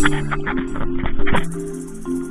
Thank you.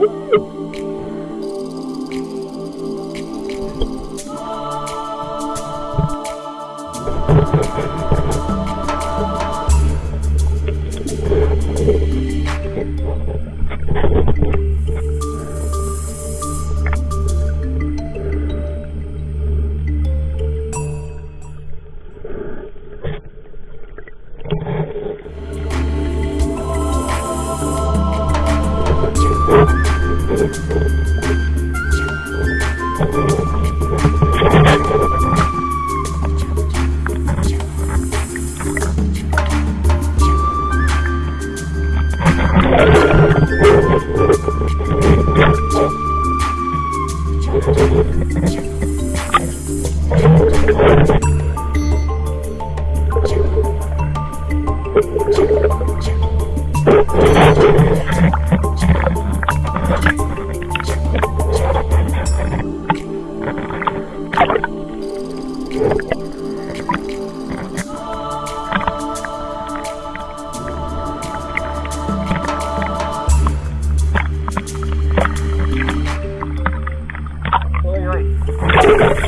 Uh! Thank